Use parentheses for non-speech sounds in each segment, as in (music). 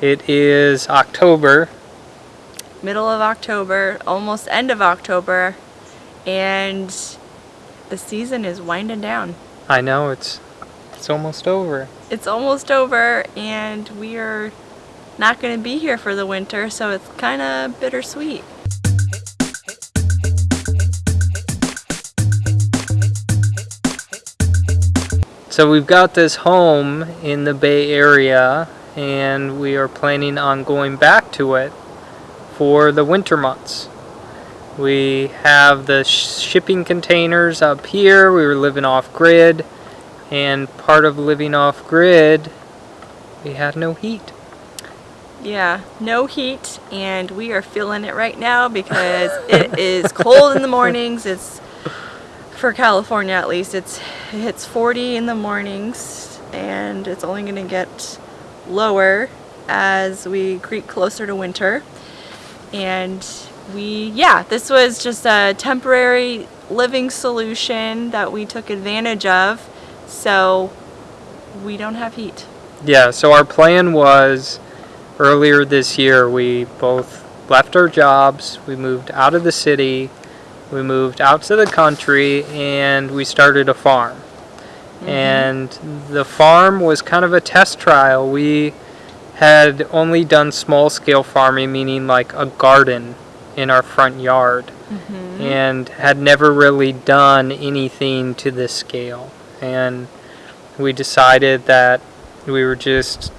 It is October. Middle of October, almost end of October, and the season is winding down. I know it's it's almost over. It's almost over, and we are not going to be here for the winter, so it's kind of bittersweet. So we've got this home in the Bay Area and we are planning on going back to it for the winter months. We have the shipping containers up here. We were living off grid and part of living off grid we had no heat. Yeah, no heat and we are feeling it right now because it (laughs) is cold in the mornings. It's for California at least, it's it hits 40 in the mornings and it's only going to get lower as we creep closer to winter. And we, yeah, this was just a temporary living solution that we took advantage of so we don't have heat. Yeah, so our plan was earlier this year we both left our jobs, we moved out of the city, we moved out to the country and we started a farm. Mm -hmm. And the farm was kind of a test trial. We had only done small scale farming, meaning like a garden in our front yard, mm -hmm. and had never really done anything to this scale. And we decided that we were just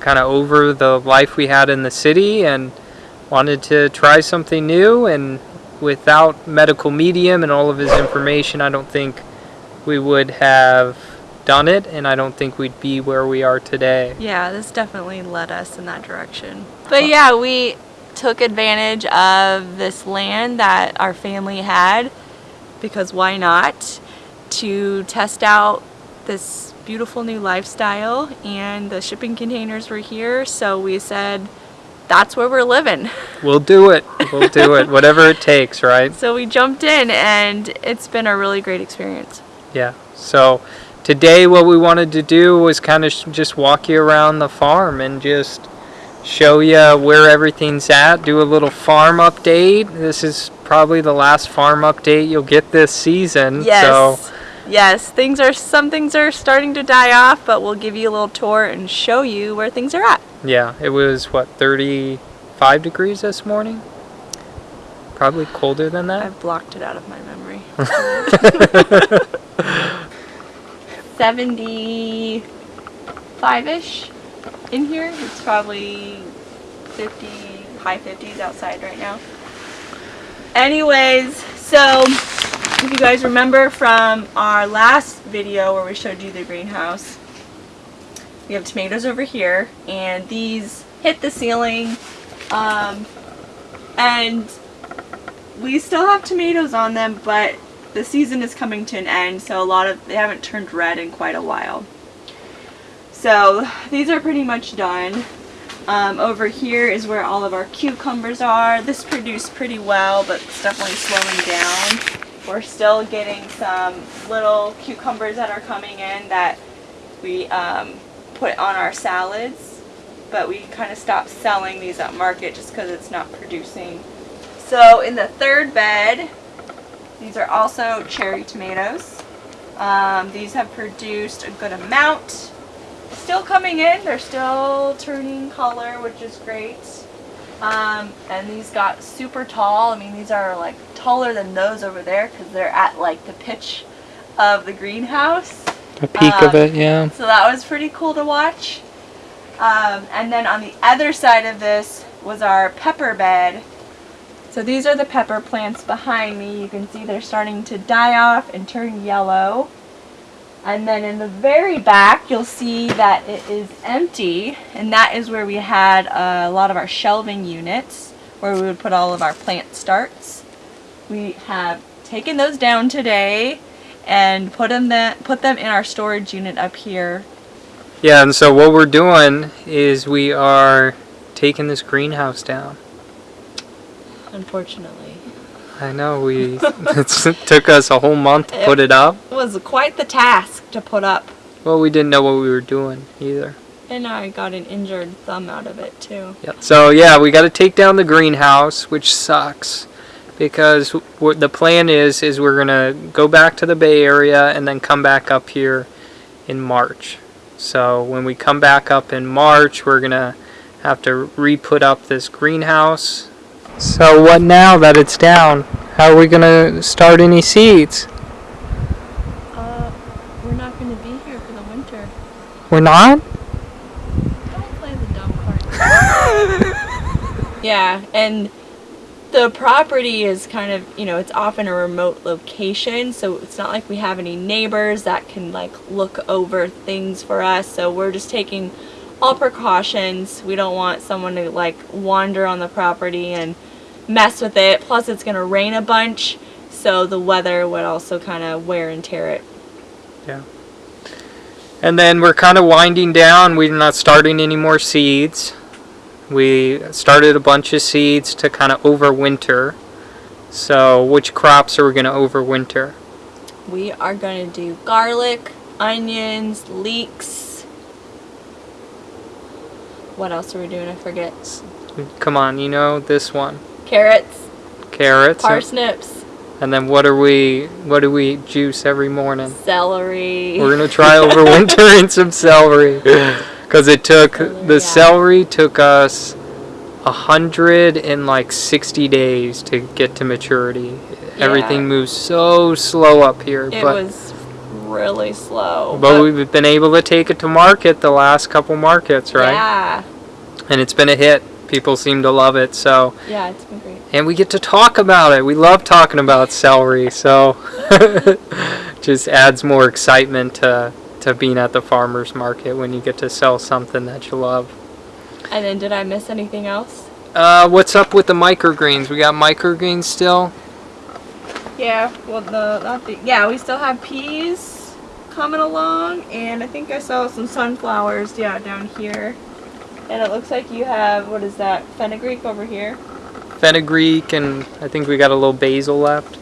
kind of over the life we had in the city and wanted to try something new and without medical medium and all of his information, I don't think we would have done it, and I don't think we'd be where we are today. Yeah, this definitely led us in that direction. But yeah, we took advantage of this land that our family had, because why not, to test out this beautiful new lifestyle, and the shipping containers were here, so we said, that's where we're living. (laughs) We'll do it. We'll do it. Whatever it takes, right? So we jumped in and it's been a really great experience. Yeah. So today what we wanted to do was kind of just walk you around the farm and just show you where everything's at, do a little farm update. This is probably the last farm update you'll get this season. Yes. So yes, things are some things are starting to die off, but we'll give you a little tour and show you where things are at. Yeah, it was what 35 degrees this morning. Probably colder than that. I've blocked it out of my memory. (laughs) (laughs) 75-ish in here. It's probably 50, high 50s outside right now. Anyways, so if you guys remember from our last video where we showed you the greenhouse, we have tomatoes over here, and these hit the ceiling, um, and we still have tomatoes on them, but the season is coming to an end, so a lot of, they haven't turned red in quite a while. So these are pretty much done. Um, over here is where all of our cucumbers are. This produced pretty well, but it's definitely slowing down. We're still getting some little cucumbers that are coming in that we um, put on our salads, but we kind of stopped selling these at market just because it's not producing. So in the third bed, these are also cherry tomatoes. Um, these have produced a good amount. Still coming in, they're still turning color, which is great. Um, and these got super tall. I mean, these are like taller than those over there because they're at like the pitch of the greenhouse. The peak um, of it, yeah. So that was pretty cool to watch. Um, and then on the other side of this was our pepper bed. So these are the pepper plants behind me. You can see they're starting to die off and turn yellow. And then in the very back, you'll see that it is empty. And that is where we had a lot of our shelving units, where we would put all of our plant starts. We have taken those down today and put them, put them in our storage unit up here. Yeah, and so what we're doing is we are taking this greenhouse down. Unfortunately. I know, we (laughs) (laughs) it took us a whole month to it put it up. It was quite the task to put up. Well, we didn't know what we were doing either. And I got an injured thumb out of it too. Yep. So yeah, we got to take down the greenhouse, which sucks because what the plan is is we're gonna go back to the Bay Area and then come back up here in March. So when we come back up in March, we're gonna have to re-put up this greenhouse. So what now that it's down? How are we gonna start any seeds? Uh, we're not going to be here for the winter. We're not. Don't play the dumb part. (laughs) yeah, and the property is kind of, you know, it's off in a remote location, so it's not like we have any neighbors that can like look over things for us. So we're just taking all precautions. We don't want someone to like wander on the property and mess with it. Plus it's going to rain a bunch, so the weather would also kind of wear and tear it. Yeah. And then we're kind of winding down. We're not starting any more seeds. We started a bunch of seeds to kind of overwinter. So, which crops are we going to overwinter? We are going to do garlic, onions, leeks. What else are we doing? I forget. Come on, you know this one. Carrots, Carrots. parsnips, And then what are we what do we juice every morning? celery. We're going to try overwintering (laughs) some celery (laughs) cuz it took Celery, the yeah. celery took us a hundred and like 60 days to get to maturity. Everything moves so slow up here, it but was really slow. But we've been able to take it to market the last couple markets, right? Yeah, And it's been a hit. People seem to love it. So, yeah, it's been great. and we get to talk about it. We love talking about celery. So, (laughs) just adds more excitement to to being at the farmers market when you get to sell something that you love. And then, did I miss anything else? Uh, what's up with the microgreens? We got microgreens still. Yeah, well, the not the yeah, we still have peas coming along, and I think I saw some sunflowers. Yeah, down here. And it looks like you have what is that fenugreek over here? Fenugreek, and I think we got a little basil left.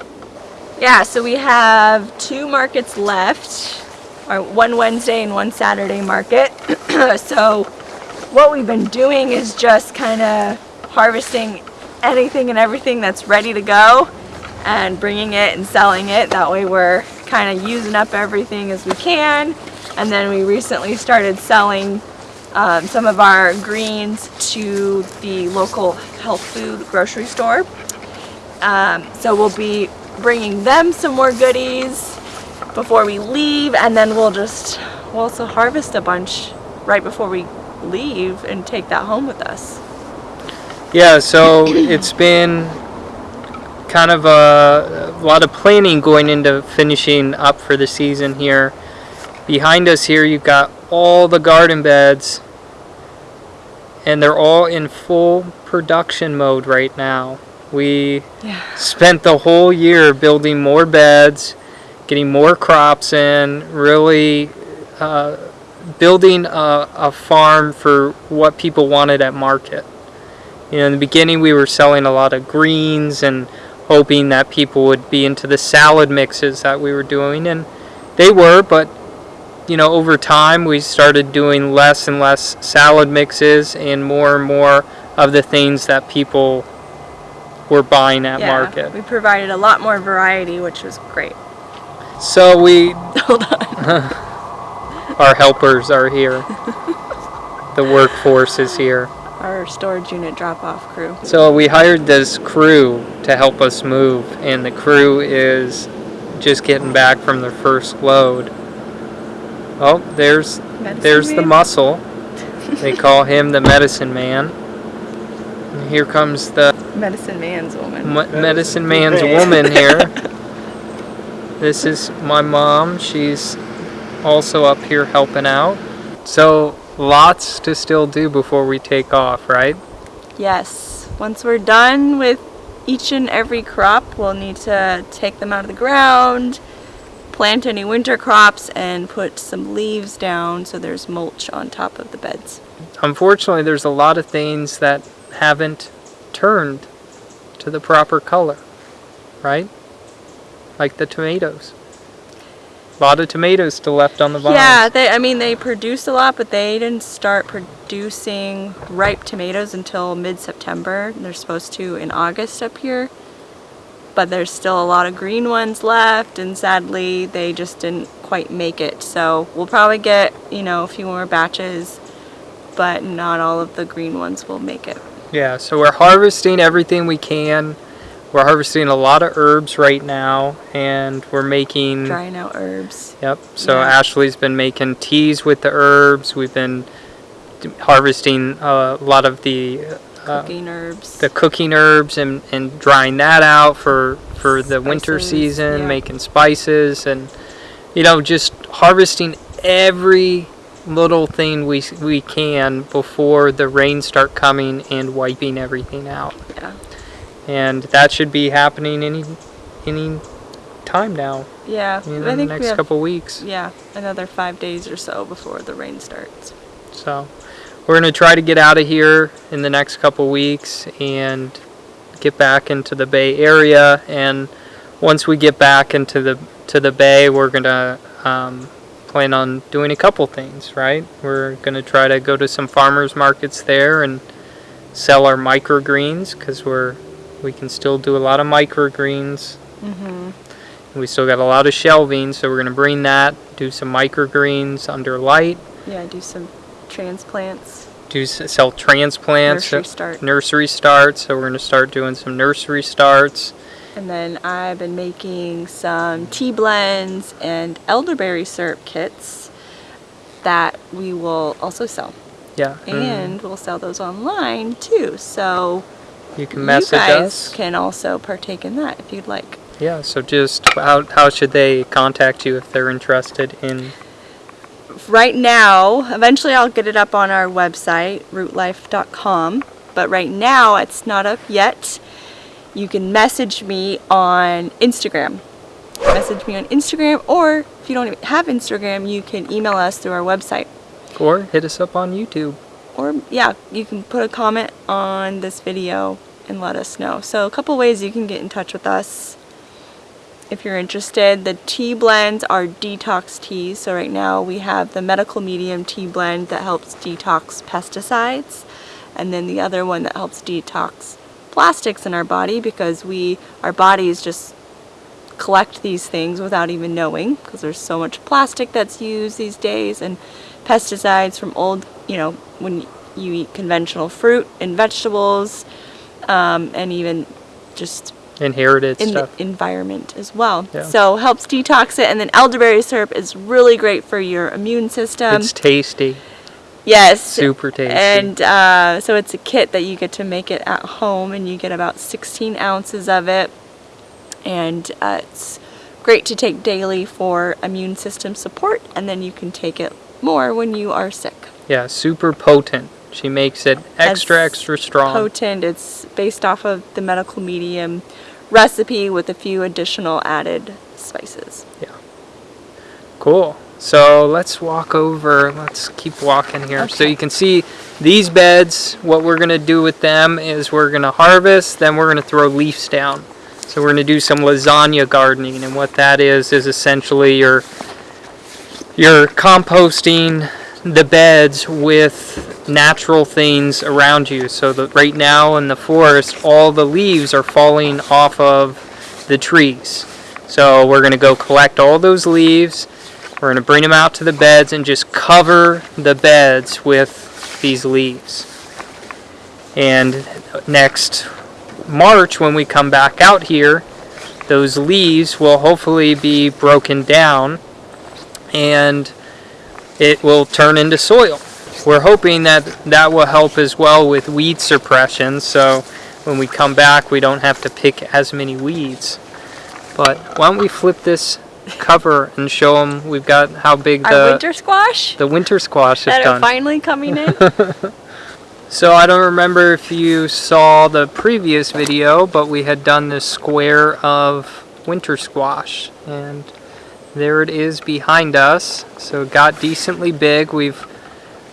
Yeah, so we have two markets left, or one Wednesday and one Saturday market. (clears throat) so what we've been doing is just kind of harvesting anything and everything that's ready to go and bringing it and selling it. That way we're kind of using up everything as we can. And then we recently started selling um, some of our greens to the local health food grocery store. Um, so we'll be bringing them some more goodies before we leave, and then we'll just we'll also harvest a bunch right before we leave and take that home with us. Yeah, so (clears throat) it's been kind of a, a lot of planning going into finishing up for the season here. Behind us here, you've got all the garden beds, and they're all in full production mode right now. We Yeah. spent the whole year building more beds, getting more crops in, really uh, building a, a farm for what people wanted at market. You know, in the beginning, we were selling a lot of greens and hoping that people would be into the salad mixes that we were doing, and they were, but you know, over time, we started doing less and less salad mixes and more and more of the things that people were buying at yeah, market. we provided a lot more variety, which was great. So we, (laughs) Hold on. (laughs) our helpers are here. (laughs) the workforce is here. Our storage unit drop-off crew. So we hired this crew to help us move, and the crew is just getting back from their first load. Oh, there's Medicine there's the muscle. (laughs) They call him the medicine man. And here comes the medicine man's woman. m- medicine man's (laughs) woman here. This is my mom. She's also up here helping out. So lots to still do before we take off, right? Yes. Once we're done with each and every crop, we'll need to take them out of the ground, plant any winter crops, and put some leaves down so there's mulch on top of the beds. Unfortunately, there's a lot of things that haven't turned to the proper color, right? Like the tomatoes. A lot of tomatoes still left on the vines. Yeah, they. I mean, they produce a lot, but they didn't start producing ripe tomatoes until mid-September. They're supposed to in August up here, but there's still a lot of green ones left, and sadly, they just didn't quite make it. So we'll probably get you know a few more batches, but not all of the green ones will make it. Yeah, so we're harvesting everything we can. We're harvesting a lot of herbs right now, and we're making. Drying out herbs. Yep. So Yeah. Ashley's been making teas with the herbs. We've been harvesting uh, a lot of the uh, Cooking herbs. the cooking herbs and, and drying that out for for the winter season, yeah. making spices and you know just harvesting every little thing we we can before the rains start coming and wiping everything out. Yeah. And that should be happening any any time now. yeah. In the next have couple weeks. yeah another five days or so before the rain starts. So we're gonna try to get out of here in the next couple weeks and get back into the Bay Area. And once we get back into the to the Bay, we're gonna um, plan on doing a couple things. Right? We're gonna try to go to some farmers markets there and sell our microgreens because we're we can still do a lot of microgreens. Mm-hmm. We still got a lot of shelving, so we're gonna bring that, do some microgreens under light, Yeah, do some transplants, do sell transplants. nursery start. nursery starts. So we're going to start doing some nursery starts. And then I've been making some tea blends and elderberry syrup kits that we will also sell. Yeah. Mm. And we'll sell those online too. So you can message you guys us. can also partake in that if you'd like. Yeah. So just how how should they contact you if they're interested in? Right now, eventually I'll get it up on our website, rootlife.com, but right now it's not up yet. You can message me on Instagram. Message me on Instagram, or if you don't have Instagram, you can email us through our website. Or hit us up on YouTube. Or, yeah, you can put a comment on this video and let us know. So, a couple ways you can get in touch with us if you're interested. The tea blends are detox teas. So right now we have the medical medium tea blend that helps detox pesticides, and then the other one that helps detox plastics in our body because we our bodies just collect these things without even knowing because there's so much plastic that's used these days and pesticides from old you know when you eat conventional fruit and vegetables um, and even just Inherited in stuff. the environment as well. Yeah. So helps detox it, and then elderberry syrup is really great for your immune system. it's tasty. yes, Super tasty. and uh, so it's a kit that you get to make it at home, and you get about 16 ounces of it, and uh, it's great to take daily for immune system support, and then you can take it more when you are sick. yeah. Super potent. She makes it extra extra strong. Potent. It's based off of the medical medium recipe with a few additional added spices. Yeah. Cool. So let's walk over. Let's keep walking here. So you can see these beds. What we're going to do with them is we're going to harvest, then we're going to throw leaves down. So we're going to do some lasagna gardening, and what that is is essentially you're you're composting the beds with natural things around you. So right now in the forest, all the leaves are falling off of the trees. So we're going to go collect all those leaves. We're going to bring them out to the beds and just cover the beds with these leaves. And next March, when we come back out here, those leaves will hopefully be broken down and it will turn into soil. We're hoping that that will help as well with weed suppression so when we come back we don't have to pick as many weeds. But why don't we flip this cover and show them we've got how big Our the winter squash the winter squash is done. finally coming in. (laughs) So I don't remember if you saw the previous video, but we had done this square of winter squash, and there it is behind us. So it got decently big. We've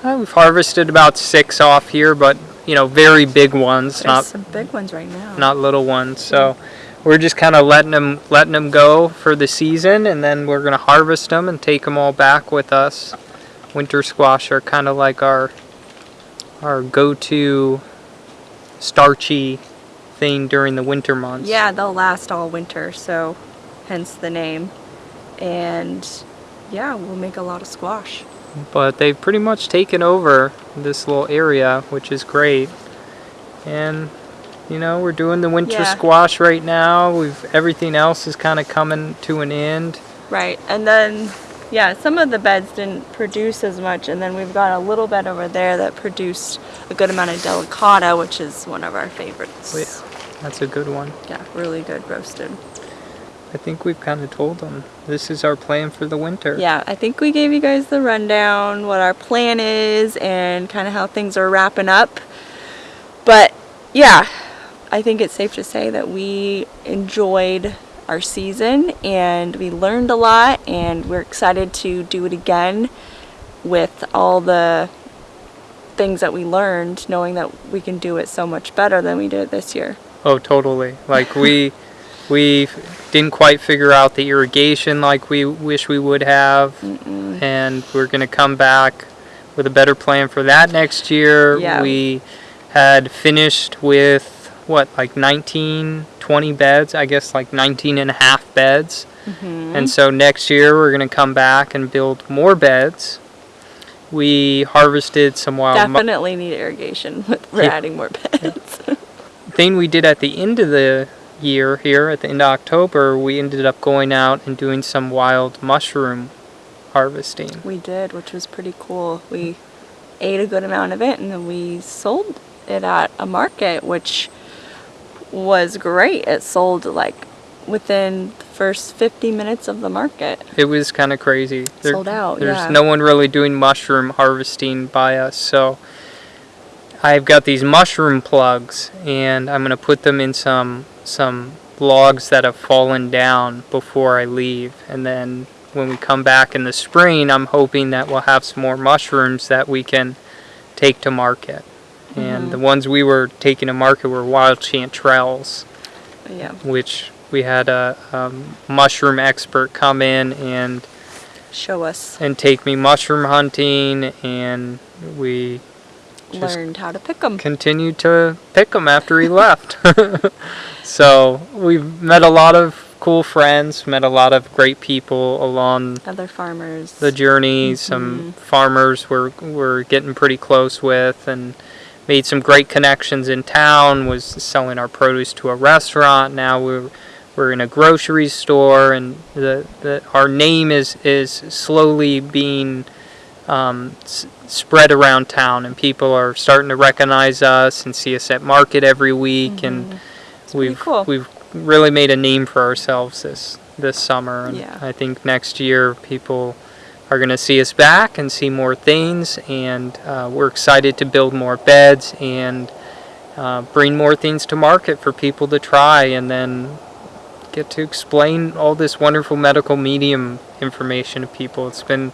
uh, we've harvested about six off here, but you know, very big ones, There's not some big ones right now. not little ones. So we're just kind of letting them letting them go for the season, and then we're gonna harvest them and take them all back with us. Winter squash are kind of like our our go-to starchy thing during the winter months. Yeah, they'll last all winter, so hence the name. And yeah, we'll make a lot of squash. But they've pretty much taken over this little area, which is great. And you know, we're doing the winter Yeah. squash right now. We've everything else is kind of coming to an end. Right, and then yeah, some of the beds didn't produce as much, and then we've got a little bed over there that produced a good amount of delicata, which is one of our favorites. Oh, yeah. That's a good one. Yeah, really good roasted. I think we've kind of told them this is our plan for the winter. Yeah, I think we gave you guys the rundown, what our plan is, and kind of how things are wrapping up. But yeah, I think it's safe to say that we enjoyed our season and we learned a lot, and we're excited to do it again with all the things that we learned, knowing that we can do it so much better than we did this year. Oh, totally. Like we we didn't quite figure out the irrigation like we wish we would have, and we're gonna come back with a better plan for that next year. Yeah. We had finished with what like 19 20 beds i guess like 19 and a half beds mm-hmm. and so next year we're going to come back and build more beds we harvested some wild Definitely need irrigation. (laughs) We're Yeah. adding more beds. thing we did at the end of the year here at the end of October, we ended up going out and doing some wild mushroom harvesting. We did, which was pretty cool. We ate a good amount of it and then we sold it at a market, which was great. It sold like within the first 50 minutes of the market. It was kind of crazy. Sold out, There's yeah. no one really doing mushroom harvesting by us, so I've got these mushroom plugs, and I'm gonna put them in some some logs that have fallen down before I leave, and then when we come back in the spring, I'm hoping that we'll have some more mushrooms that we can take to market. And the ones we were taking to market were wild chanterelles Yeah. which we had a um, mushroom expert come in and Show us, and take me mushroom hunting, and we learned how to pick them. continued to pick them after he left. (laughs) so we've met a lot of cool friends, met a lot of great people along Other farmers. the journey. Some farmers we're we're getting pretty close with, and made some great connections in town. Was selling our produce to a restaurant. Now we're we're in a grocery store, and the, the our name is is slowly being um, s- spread around town, and people are starting to recognize us and see us at market every week, and pretty we've cool. we've really made a name for ourselves this this summer, and Yeah. I think next year people are going to see us back and see more things, and uh, we're excited to build more beds and uh, bring more things to market for people to try, and then get to explain all this wonderful medical medium information to people. It's been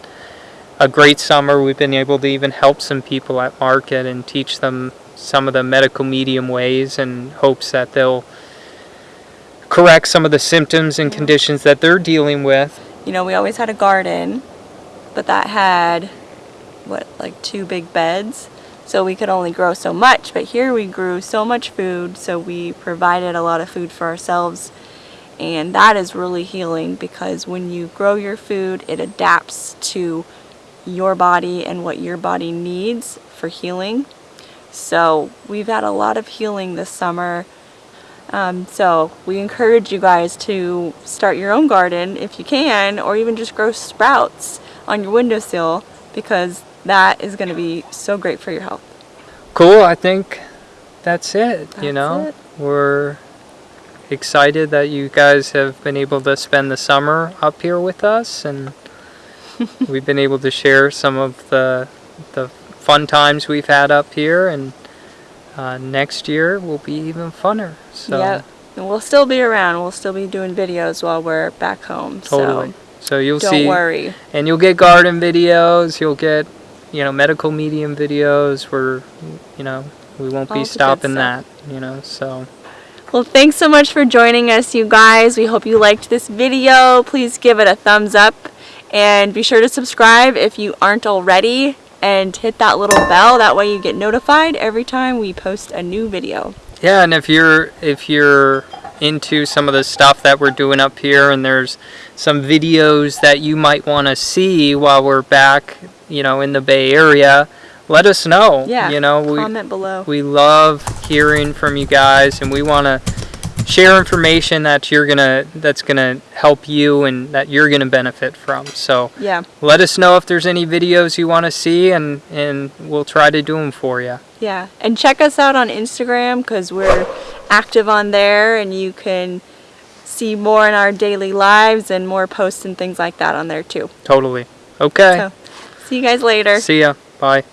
a great summer. We've been able to even help some people at market and teach them some of the medical medium ways and hopes that they'll correct some of the symptoms and conditions that they're dealing with. you know, we always had a garden, but that had what, like two big beds. So we could only grow so much, but here we grew so much food, so we provided a lot of food for ourselves. And that is really healing because when you grow your food, it adapts to your body and what your body needs for healing. So we've had a lot of healing this summer. Um, so we encourage you guys to start your own garden if you can, or even just grow sprouts on your windowsill because that is going to be so great for your health. Cool, I think that's it. you know, it. we're excited that you guys have been able to spend the summer up here with us and (laughs) we've been able to share some of the the fun times we've had up here and uh, next year will be even funner. So Yep. And we'll still be around. We'll still be doing videos while we're back home. totally. So you'll So don't see worry. and you'll get garden videos, you'll get you know medical medium videos where you know we won't All be stopping that, you know. So Well, thanks so much for joining us, you guys. We hope you liked this video. Please give it a thumbs up and be sure to subscribe if you aren't already and hit that little bell. That way you get notified every time we post a new video. Yeah, and if you're if you're into some of the stuff that we're doing up here and there's some videos that you might want to see while we're back, you know, in the Bay Area, let us know. Yeah, You know, we Comment below. we love hearing from you guys and we want to share information that you're going to that's going to help you and that you're going to benefit from. So, Yeah, let us know if there's any videos you want to see and and we'll try to do them for you. yeah. And check us out on Instagram because we're active on there and you can see more in our daily lives and more posts and things like that on there too. Totally. Okay. So, see you guys later. See ya. Bye.